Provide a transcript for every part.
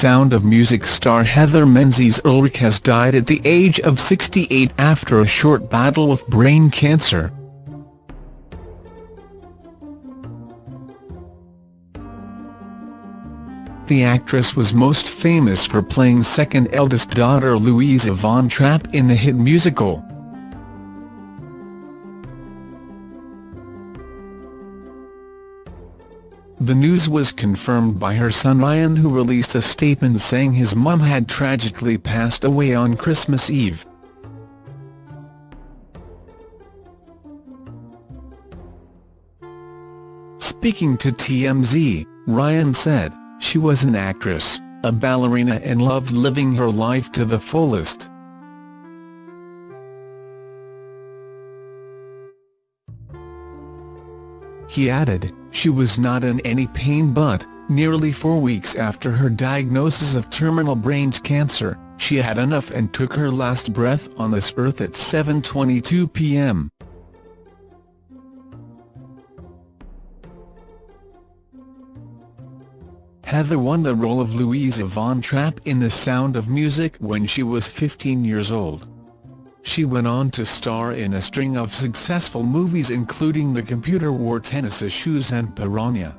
Sound of Music star Heather Menzies Urich has died at the age of 68 after a short battle with brain cancer. The actress was most famous for playing second eldest daughter Louisa Von Trapp in the hit musical. The news was confirmed by her son Ryan who released a statement saying his mum had tragically passed away on Christmas Eve. Speaking to TMZ, Ryan said, she was an actress, a ballerina and loved living her life to the fullest. He added, she was not in any pain but, nearly four weeks after her diagnosis of terminal brain cancer, she had enough and took her last breath on this earth at 7.22 p.m. Heather won the role of Louisa Von Trapp in The Sound of Music when she was 15 years old. She went on to star in a string of successful movies including The Computer Wore Tennis Shoes and Piranha.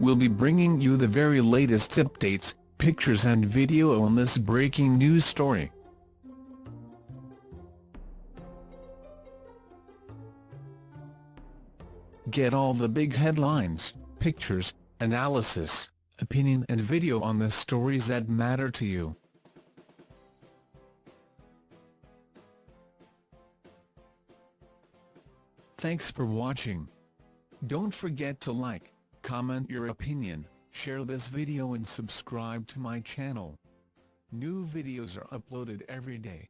We'll be bringing you the very latest updates, pictures and video on this breaking news story. Get all the big headlines, pictures, analysis, opinion and video on the stories that matter to you. Thanks for watching. Don't forget to like, comment your opinion, share this video and subscribe to my channel. New videos are uploaded every day.